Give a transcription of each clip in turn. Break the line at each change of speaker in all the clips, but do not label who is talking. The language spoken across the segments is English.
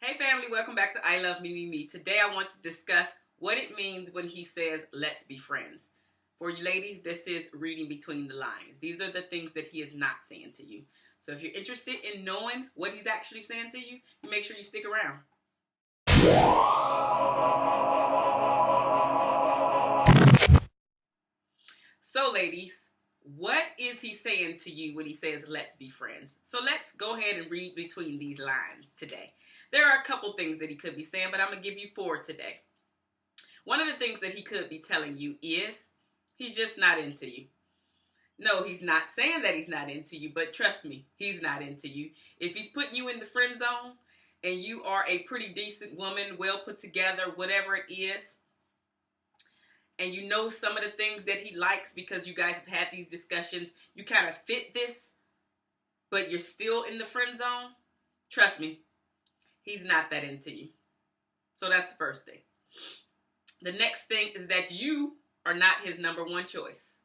Hey family, welcome back to I Love Me Me Me. Today I want to discuss what it means when he says, let's be friends. For you ladies, this is reading between the lines. These are the things that he is not saying to you. So if you're interested in knowing what he's actually saying to you, you make sure you stick around. So ladies, what is he saying to you when he says, let's be friends? So let's go ahead and read between these lines today. There are a couple things that he could be saying, but I'm going to give you four today. One of the things that he could be telling you is he's just not into you. No, he's not saying that he's not into you, but trust me, he's not into you. If he's putting you in the friend zone and you are a pretty decent woman, well put together, whatever it is, and you know some of the things that he likes because you guys have had these discussions, you kind of fit this, but you're still in the friend zone, trust me, he's not that into you. So that's the first thing. The next thing is that you are not his number one choice.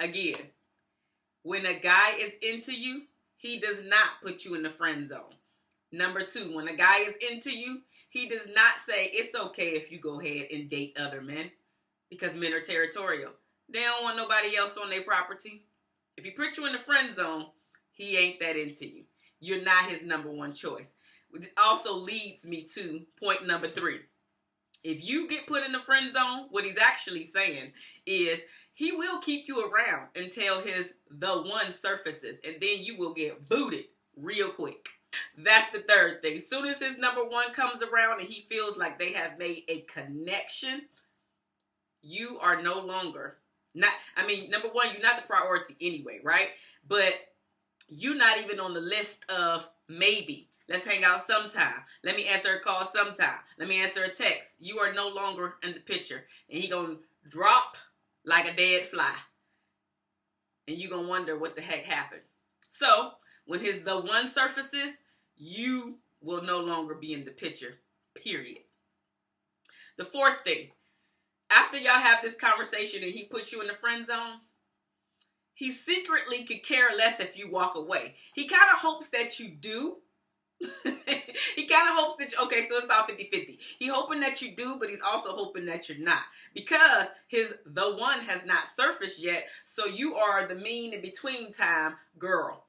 Again, when a guy is into you, he does not put you in the friend zone. Number two, when a guy is into you, he does not say it's okay if you go ahead and date other men because men are territorial. They don't want nobody else on their property. If he put you in the friend zone, he ain't that into you. You're not his number one choice. Which also leads me to point number three. If you get put in the friend zone, what he's actually saying is he will keep you around until his the one surfaces, and then you will get booted real quick. That's the third thing. As soon as his number one comes around and he feels like they have made a connection, you are no longer not I mean, number one, you're not the priority anyway, right? But you're not even on the list of maybe. Let's hang out sometime. Let me answer a call sometime. Let me answer a text. You are no longer in the picture. And he gonna drop like a dead fly. And you gonna wonder what the heck happened. So when his the one surfaces, you will no longer be in the picture. Period. The fourth thing, after y'all have this conversation and he puts you in the friend zone, he secretly could care less if you walk away. He kind of hopes that you do. he kind of hopes that you, okay, so it's about 50-50. He hoping that you do, but he's also hoping that you're not. Because his the one has not surfaced yet, so you are the mean in between time girl,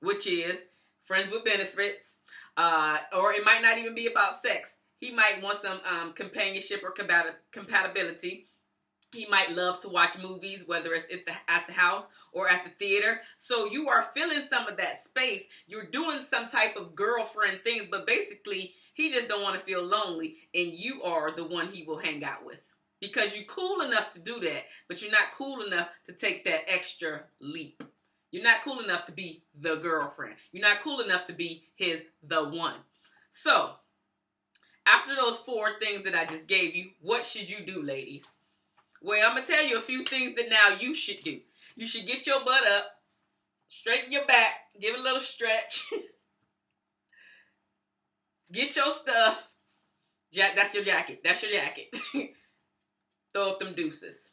which is friends with benefits, uh, or it might not even be about sex. He might want some um, companionship or compatibility. He might love to watch movies, whether it's at the, at the house or at the theater. So you are filling some of that space. You're doing some type of girlfriend things, but basically he just don't want to feel lonely and you are the one he will hang out with. Because you're cool enough to do that, but you're not cool enough to take that extra leap. You're not cool enough to be the girlfriend. You're not cool enough to be his the one. So after those four things that I just gave you, what should you do, ladies? Well, I'm going to tell you a few things that now you should do. You should get your butt up, straighten your back, give it a little stretch. get your stuff. Jack, that's your jacket. That's your jacket. Throw up them deuces.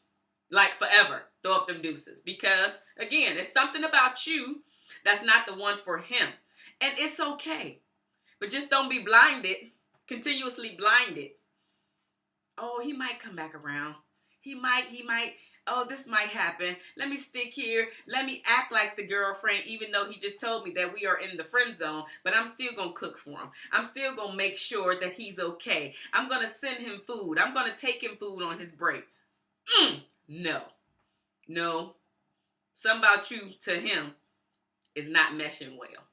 Like forever. Throw up them deuces. Because, again, it's something about you that's not the one for him. And it's okay. But just don't be blinded continuously blinded. Oh, he might come back around. He might, he might, oh, this might happen. Let me stick here. Let me act like the girlfriend, even though he just told me that we are in the friend zone, but I'm still going to cook for him. I'm still going to make sure that he's okay. I'm going to send him food. I'm going to take him food on his break. Mm, no, no. Something about you to him is not meshing well.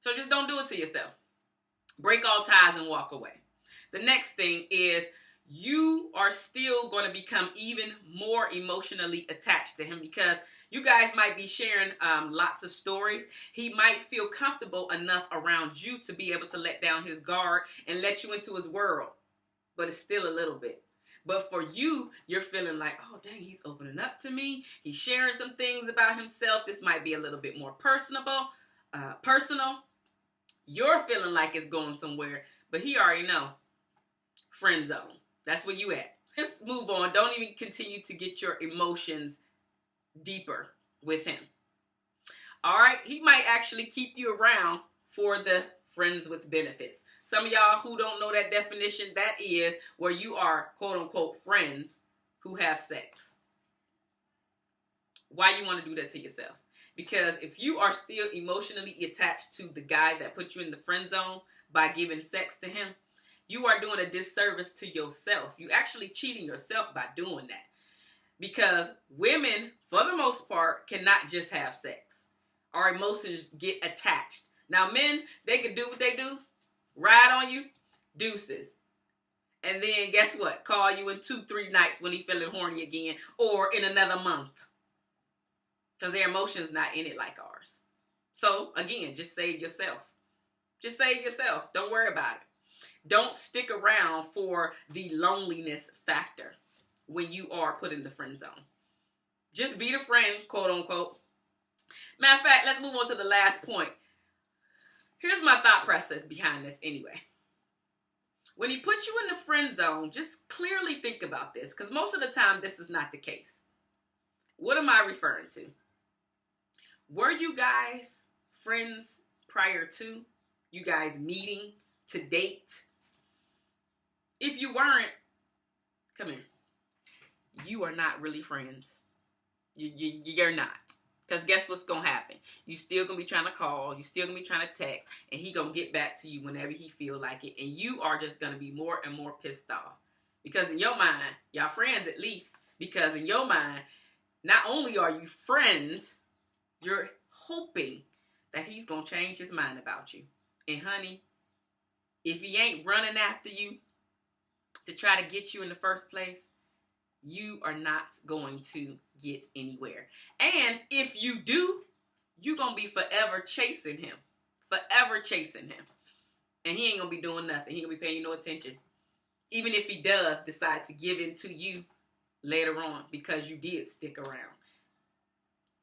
So just don't do it to yourself. Break all ties and walk away. The next thing is you are still going to become even more emotionally attached to him because you guys might be sharing um, lots of stories. He might feel comfortable enough around you to be able to let down his guard and let you into his world, but it's still a little bit. But for you, you're feeling like, oh, dang, he's opening up to me. He's sharing some things about himself. This might be a little bit more personable, uh, personal. You're feeling like it's going somewhere, but he already know. Friend zone. That's where you at. Just move on. Don't even continue to get your emotions deeper with him. All right. He might actually keep you around for the friends with benefits. Some of y'all who don't know that definition, that is where you are quote unquote friends who have sex. Why you want to do that to yourself? Because if you are still emotionally attached to the guy that put you in the friend zone by giving sex to him, you are doing a disservice to yourself. You're actually cheating yourself by doing that. Because women, for the most part, cannot just have sex. Our emotions get attached. Now, men, they can do what they do, ride on you, deuces. And then guess what? Call you in two, three nights when he feeling horny again, or in another month. Because their emotions not in it like ours. So again, just save yourself. Just save yourself. Don't worry about it. Don't stick around for the loneliness factor when you are put in the friend zone. Just be the friend, quote unquote. Matter of fact, let's move on to the last point. Here's my thought process behind this anyway. When he puts you in the friend zone, just clearly think about this because most of the time this is not the case. What am I referring to? Were you guys friends prior to you guys meeting to date? If you weren't, come here. You are not really friends. You, you, you're not. Because guess what's going to happen? You still going to be trying to call. You still going to be trying to text. And he going to get back to you whenever he feel like it. And you are just going to be more and more pissed off. Because in your mind, y'all friends at least. Because in your mind, not only are you friends, you're hoping that he's going to change his mind about you. And honey, if he ain't running after you to try to get you in the first place, you are not going to get anywhere. And if you do, you're going to be forever chasing him. Forever chasing him. And he ain't going to be doing nothing. He ain't going to be paying no attention. Even if he does decide to give in to you later on because you did stick around.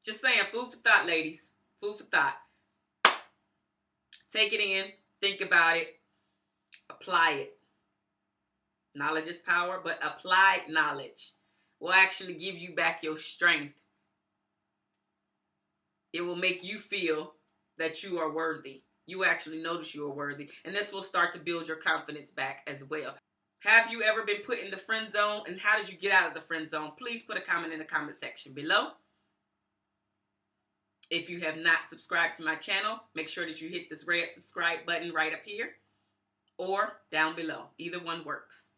Just saying, food for thought, ladies. Food for thought. Take it in. Think about it. Apply it. Knowledge is power, but applied knowledge will actually give you back your strength. It will make you feel that you are worthy. You actually notice you are worthy. And this will start to build your confidence back as well. Have you ever been put in the friend zone? And how did you get out of the friend zone? Please put a comment in the comment section below. If you have not subscribed to my channel, make sure that you hit this red subscribe button right up here or down below. Either one works.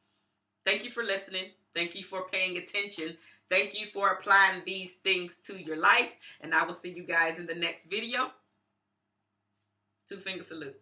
Thank you for listening. Thank you for paying attention. Thank you for applying these things to your life. And I will see you guys in the next video. Two finger salute.